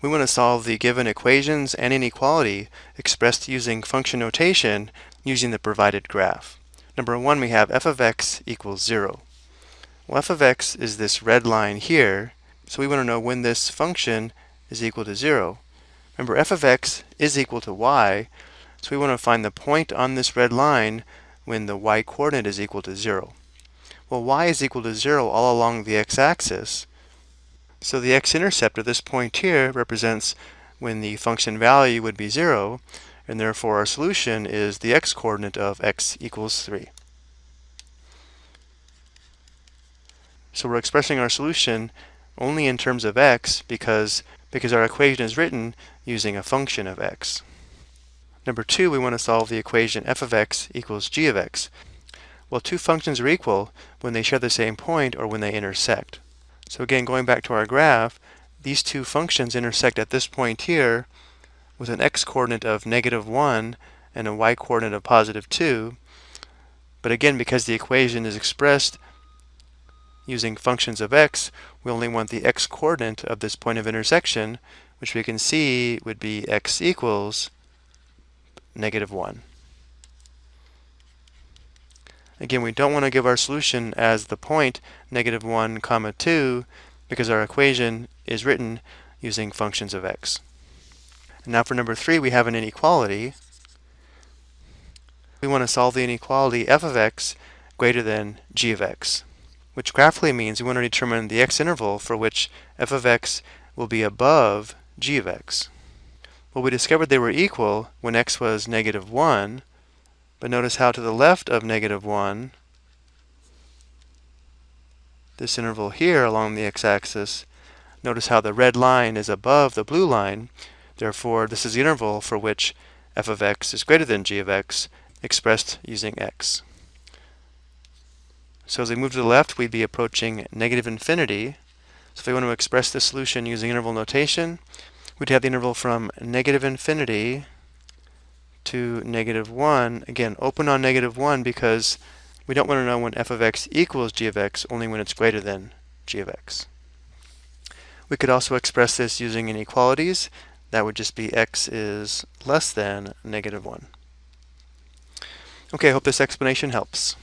We want to solve the given equations and inequality expressed using function notation using the provided graph. Number one, we have f of x equals 0. Well, f of x is this red line here, so we want to know when this function is equal to 0. Remember, f of x is equal to y, so we want to find the point on this red line when the y-coordinate is equal to 0. Well, y is equal to 0 all along the x-axis, so the x-intercept at this point here represents when the function value would be 0, and therefore our solution is the x-coordinate of x equals 3. So we're expressing our solution only in terms of x because, because our equation is written using a function of x. Number two, we want to solve the equation f of x equals g of x. Well, two functions are equal when they share the same point or when they intersect. So again, going back to our graph, these two functions intersect at this point here with an x-coordinate of negative 1 and a y-coordinate of positive 2. But again, because the equation is expressed using functions of x, we only want the x-coordinate of this point of intersection, which we can see would be x equals negative 1. Again, we don't want to give our solution as the point negative 1 comma 2 because our equation is written using functions of x. And now for number 3, we have an inequality. We want to solve the inequality f of x greater than g of x which graphically means we want to determine the x-interval for which f of x will be above g of x. Well, we discovered they were equal when x was negative 1, but notice how to the left of negative 1, this interval here along the x-axis, notice how the red line is above the blue line, therefore this is the interval for which f of x is greater than g of x, expressed using x. So as we move to the left, we'd be approaching negative infinity. So if we want to express the solution using interval notation, we'd have the interval from negative infinity to negative 1. Again, open on negative 1 because we don't want to know when f of x equals g of x, only when it's greater than g of x. We could also express this using inequalities. That would just be x is less than negative 1. Okay, I hope this explanation helps.